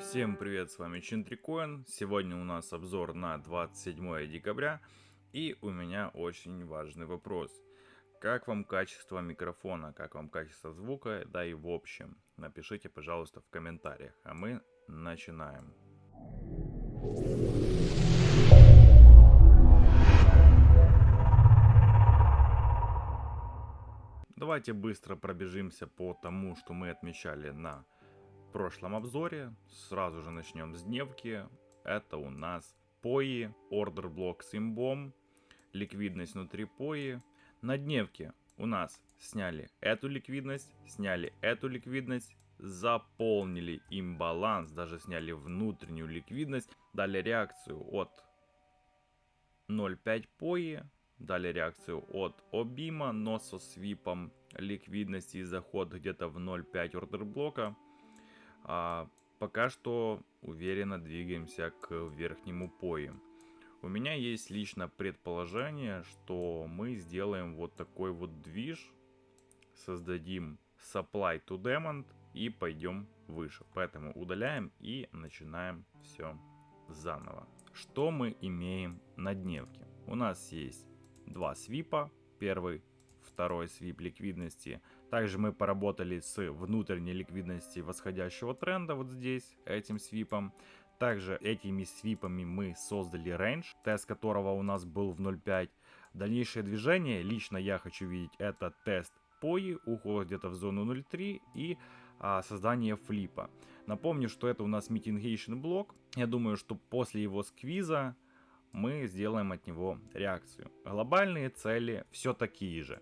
Всем привет, с вами Чинтрикоин. Сегодня у нас обзор на 27 декабря. И у меня очень важный вопрос. Как вам качество микрофона, как вам качество звука, да и в общем. Напишите, пожалуйста, в комментариях. А мы начинаем. Давайте быстро пробежимся по тому, что мы отмечали на прошлом обзоре. Сразу же начнем с дневки. Это у нас пои, ордер блок с имбом, ликвидность внутри пои. На дневке у нас сняли эту ликвидность, сняли эту ликвидность, заполнили имбаланс, даже сняли внутреннюю ликвидность, дали реакцию от 0.5 пои, дали реакцию от обима, но со свипом ликвидности и заход где-то в 0.5 ордер блока. А пока что уверенно двигаемся к верхнему пою. У меня есть лично предположение, что мы сделаем вот такой вот движ, создадим supply to demand и пойдем выше. Поэтому удаляем и начинаем все заново. Что мы имеем на дневке? У нас есть два свипа. Первый, второй свип ликвидности – также мы поработали с внутренней ликвидностью восходящего тренда вот здесь, этим свипом. Также этими свипами мы создали рейндж, тест которого у нас был в 0.5. Дальнейшее движение, лично я хочу видеть, это тест пои, уход где-то в зону 0.3 и а, создание флипа. Напомню, что это у нас mitigation блок. Я думаю, что после его сквиза мы сделаем от него реакцию. Глобальные цели все такие же.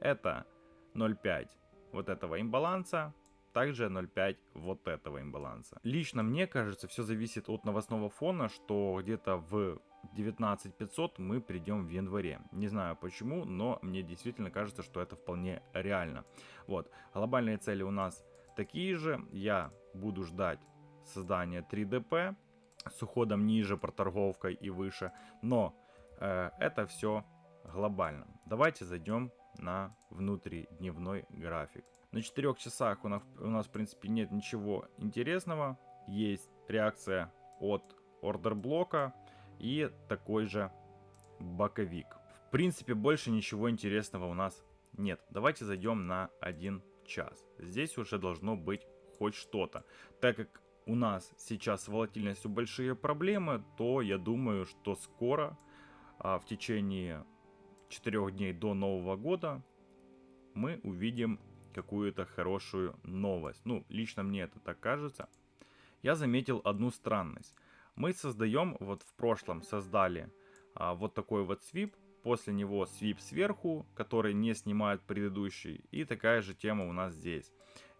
Это 0.5 вот этого имбаланса, также 0.5 вот этого имбаланса. Лично мне кажется, все зависит от новостного фона, что где-то в 19500 мы придем в январе. Не знаю почему, но мне действительно кажется, что это вполне реально. Вот, глобальные цели у нас такие же. Я буду ждать создания 3DP с уходом ниже, проторговкой и выше. Но э, это все глобально. Давайте зайдем на внутридневной график. На 4 часах у нас, у нас в принципе нет ничего интересного. Есть реакция от ордер блока и такой же боковик. В принципе больше ничего интересного у нас нет. Давайте зайдем на 1 час. Здесь уже должно быть хоть что-то. Так как у нас сейчас с волатильностью большие проблемы, то я думаю, что скоро, а, в течение 4 дней до Нового года мы увидим какую-то хорошую новость. Ну, лично мне это так кажется. Я заметил одну странность. Мы создаем, вот в прошлом создали а, вот такой вот свип, после него свип сверху, который не снимает предыдущий, и такая же тема у нас здесь.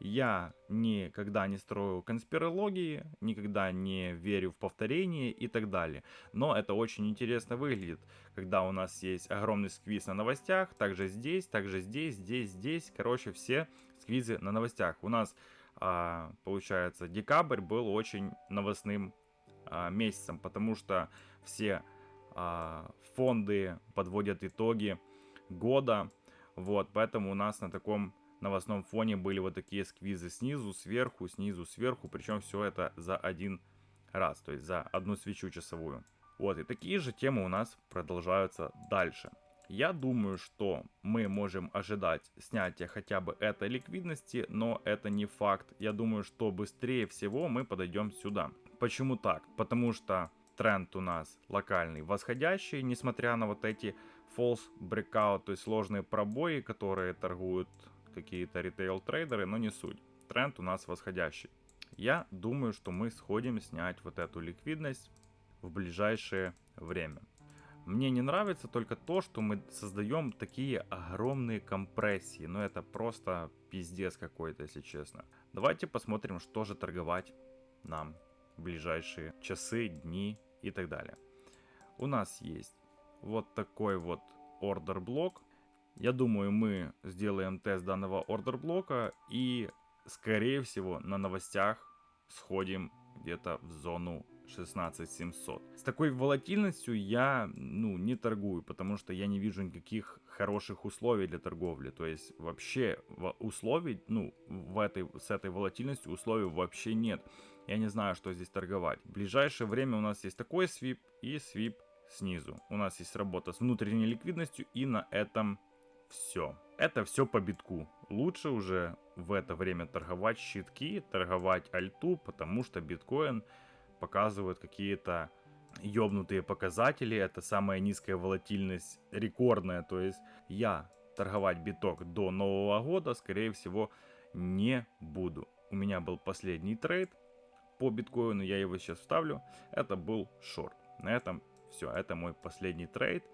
Я никогда не строю конспирологии, никогда не верю в повторение и так далее. Но это очень интересно выглядит, когда у нас есть огромный сквиз на новостях, также здесь, также здесь, здесь, здесь. Короче, все сквизы на новостях. У нас, а, получается, декабрь был очень новостным а, месяцем, потому что все фонды подводят итоги года. Вот, поэтому у нас на таком новостном фоне были вот такие сквизы снизу, сверху, снизу, сверху. Причем все это за один раз, то есть за одну свечу часовую. Вот, и такие же темы у нас продолжаются дальше. Я думаю, что мы можем ожидать снятия хотя бы этой ликвидности, но это не факт. Я думаю, что быстрее всего мы подойдем сюда. Почему так? Потому что тренд у нас локальный восходящий, несмотря на вот эти false breakout, то есть сложные пробои, которые торгуют какие-то ритейл-трейдеры, но не суть. Тренд у нас восходящий. Я думаю, что мы сходим снять вот эту ликвидность в ближайшее время. Мне не нравится только то, что мы создаем такие огромные компрессии. Но это просто пиздец какой-то, если честно. Давайте посмотрим, что же торговать нам ближайшие часы, дни и так далее. У нас есть вот такой вот ордер блок я думаю, мы сделаем тест данного ордер блока и, скорее всего, на новостях сходим где-то в зону 16700. С такой волатильностью я ну, не торгую, потому что я не вижу никаких хороших условий для торговли. То есть вообще условий, ну, в этой, с этой волатильностью условий вообще нет. Я не знаю, что здесь торговать. В ближайшее время у нас есть такой свип и свип снизу. У нас есть работа с внутренней ликвидностью и на этом все. Это все по битку. Лучше уже в это время торговать щитки, торговать альту, потому что биткоин показывает какие-то ёбнутые показатели. Это самая низкая волатильность, рекордная. То есть я торговать биток до Нового года, скорее всего, не буду. У меня был последний трейд по биткоину, я его сейчас вставлю. Это был шорт. На этом все, это мой последний трейд.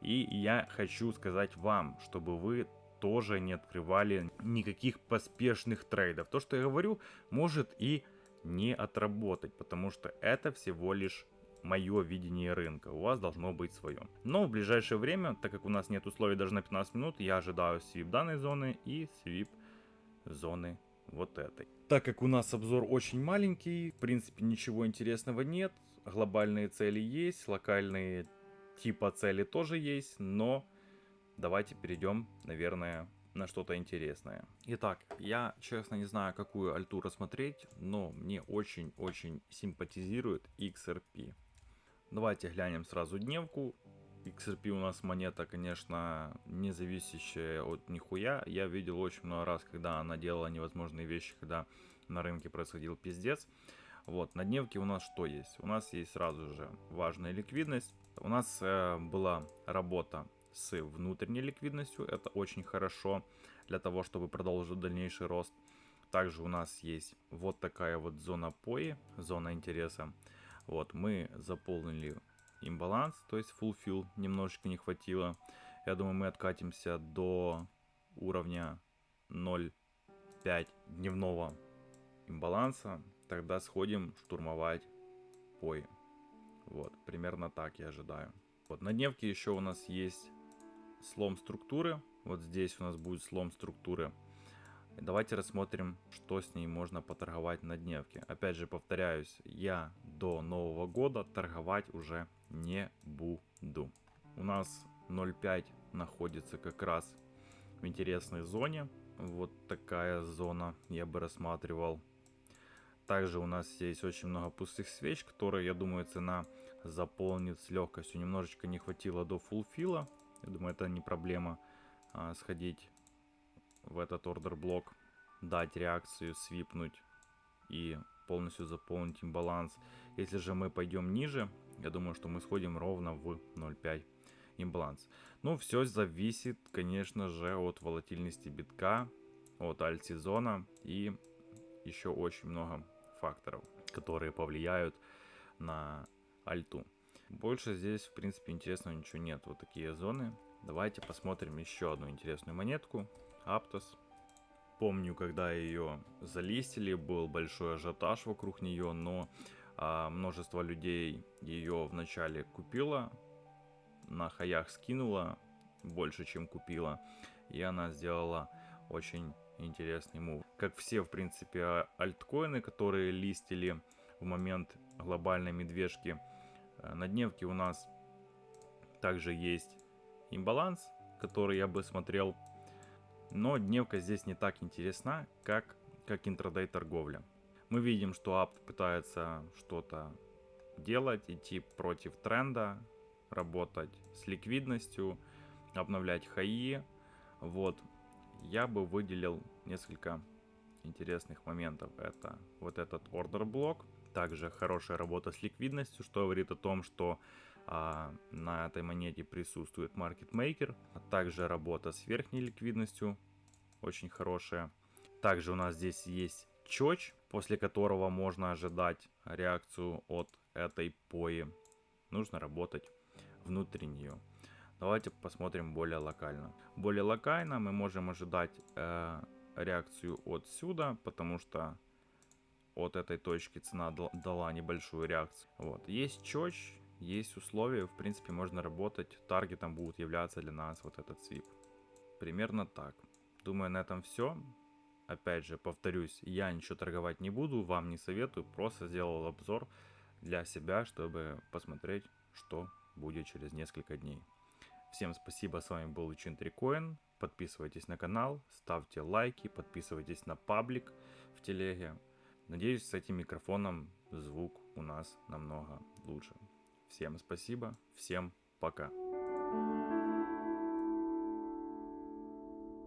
И я хочу сказать вам, чтобы вы тоже не открывали никаких поспешных трейдов. То, что я говорю, может и не отработать, потому что это всего лишь мое видение рынка. У вас должно быть свое. Но в ближайшее время, так как у нас нет условий даже на 15 минут, я ожидаю свип данной зоны и свип зоны вот этой. Так как у нас обзор очень маленький, в принципе ничего интересного нет. Глобальные цели есть, локальные типа цели тоже есть, но давайте перейдем, наверное, на что-то интересное. Итак, я честно не знаю, какую альту рассмотреть, но мне очень-очень симпатизирует XRP. Давайте глянем сразу дневку. XRP у нас монета, конечно, не зависящая от нихуя. Я видел очень много раз, когда она делала невозможные вещи, когда на рынке происходил пиздец. Вот, на дневке у нас что есть? У нас есть сразу же важная ликвидность. У нас э, была работа с внутренней ликвидностью. Это очень хорошо для того, чтобы продолжить дальнейший рост. Также у нас есть вот такая вот зона пои, зона интереса. Вот, мы заполнили имбаланс, то есть fulfill немножечко не хватило. Я думаю, мы откатимся до уровня 0.5 дневного имбаланса. Тогда сходим штурмовать пои. Вот, примерно так я ожидаю. Вот, на дневке еще у нас есть слом структуры. Вот здесь у нас будет слом структуры. Давайте рассмотрим, что с ней можно поторговать на дневке. Опять же, повторяюсь, я до Нового года торговать уже не буду. У нас 0.5 находится как раз в интересной зоне. Вот такая зона я бы рассматривал. Также у нас есть очень много пустых свеч, которые, я думаю, цена заполнит с легкостью. Немножечко не хватило до фулфила. Я думаю, это не проблема а, сходить в этот ордер блок, дать реакцию, свипнуть и полностью заполнить им баланс. Если же мы пойдем ниже, я думаю, что мы сходим ровно в 0.5 имбаланс. Ну, все зависит, конечно же, от волатильности битка, от альт-сезона и еще очень много факторов, которые повлияют на альту. Больше здесь, в принципе, интересного ничего нет. Вот такие зоны. Давайте посмотрим еще одну интересную монетку. Аптос. Помню, когда ее залистили, был большой ажиотаж вокруг нее, но а, множество людей ее вначале купило, на хаях скинула больше, чем купила, и она сделала очень интересный мув. Как все, в принципе, а, альткоины, которые листили в момент глобальной медвежки, э, на дневке у нас также есть имбаланс, который я бы смотрел но дневка здесь не так интересна, как, как интрадей торговля. Мы видим, что апт пытается что-то делать, идти против тренда, работать с ликвидностью, обновлять хаи. Вот, я бы выделил несколько интересных моментов. Это вот этот ордер блок, также хорошая работа с ликвидностью, что говорит о том, что а, на этой монете присутствует maker, а также работа с верхней ликвидностью, очень хорошая. Также у нас здесь есть чоч, после которого можно ожидать реакцию от этой пои. Нужно работать внутри нее. Давайте посмотрим более локально. Более локально мы можем ожидать э, реакцию отсюда, потому что от этой точки цена дала небольшую реакцию. Вот. Есть чоч, есть условия, в принципе можно работать, таргетом будет являться для нас вот этот свип. Примерно так. Думаю, на этом все. Опять же, повторюсь, я ничего торговать не буду, вам не советую, просто сделал обзор для себя, чтобы посмотреть, что будет через несколько дней. Всем спасибо, с вами был Учин Трикоин. Подписывайтесь на канал, ставьте лайки, подписывайтесь на паблик в телеге. Надеюсь, с этим микрофоном звук у нас намного лучше. Всем спасибо, всем пока.